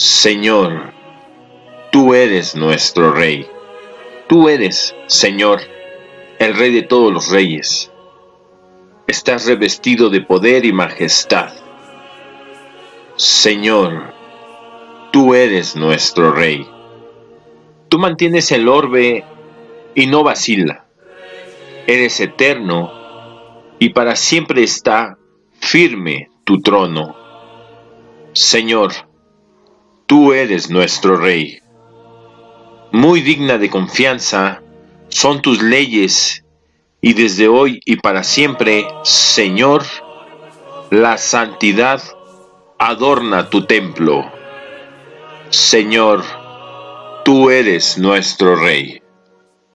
Señor, tú eres nuestro Rey. Tú eres, Señor, el Rey de todos los reyes. Estás revestido de poder y majestad. Señor, tú eres nuestro Rey. Tú mantienes el orbe y no vacila. Eres eterno y para siempre está firme tu trono. Señor, tú eres nuestro Rey. Muy digna de confianza son tus leyes y desde hoy y para siempre, Señor, la santidad adorna tu templo. Señor, tú eres nuestro Rey.